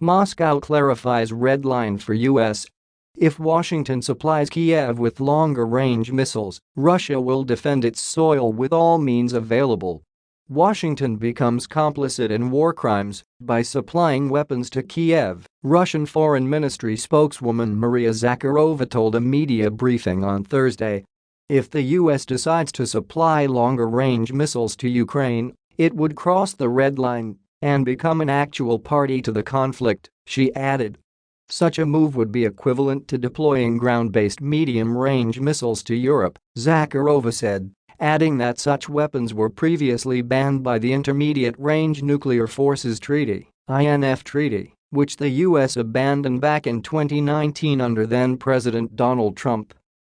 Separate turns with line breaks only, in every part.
Moscow clarifies red line for US if Washington supplies Kiev with longer-range missiles, Russia will defend its soil with all means available. Washington becomes complicit in war crimes by supplying weapons to Kiev, Russian Foreign Ministry spokeswoman Maria Zakharova told a media briefing on Thursday. If the U.S. decides to supply longer-range missiles to Ukraine, it would cross the red line and become an actual party to the conflict, she added. Such a move would be equivalent to deploying ground-based medium-range missiles to Europe, Zakharova said, adding that such weapons were previously banned by the Intermediate Range Nuclear Forces Treaty INF Treaty, which the U.S. abandoned back in 2019 under then-President Donald Trump.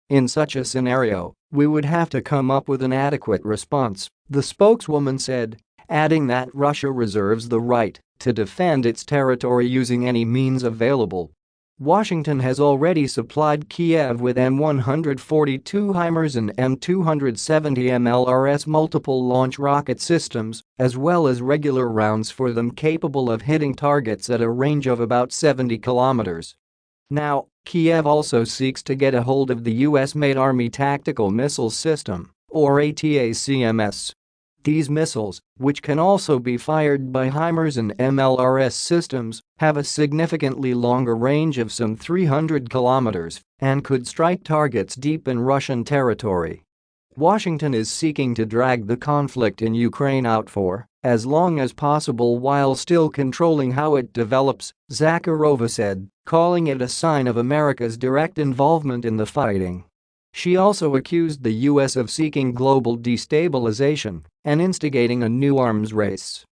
In such a scenario, we would have to come up with an adequate response, the spokeswoman said, adding that Russia reserves the right to defend its territory using any means available. Washington has already supplied Kiev with M142 HIMARS and M270 MLRS multiple launch rocket systems, as well as regular rounds for them capable of hitting targets at a range of about 70 kilometers. Now, Kiev also seeks to get a hold of the US-made Army Tactical Missile System, or ATACMS, these missiles, which can also be fired by HIMARS and MLRS systems, have a significantly longer range of some 300 kilometers and could strike targets deep in Russian territory. Washington is seeking to drag the conflict in Ukraine out for as long as possible while still controlling how it develops, Zakharova said, calling it a sign of America's direct involvement in the fighting. She also accused the U.S. of seeking global destabilization and instigating a new arms race.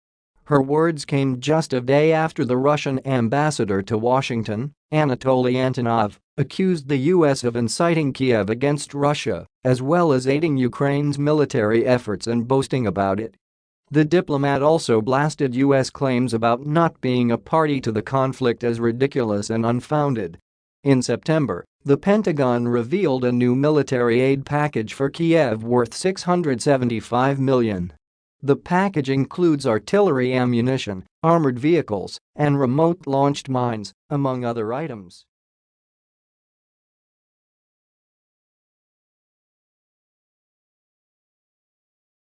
Her words came just a day after the Russian ambassador to Washington, Anatoly Antonov, accused the U.S. of inciting Kiev against Russia, as well as aiding Ukraine's military efforts and boasting about it. The diplomat also blasted U.S. claims about not being a party to the conflict as ridiculous and unfounded. In September, the Pentagon revealed a new military aid package for Kiev worth 675 million. The package includes artillery ammunition, armored vehicles, and remote-launched mines, among other items.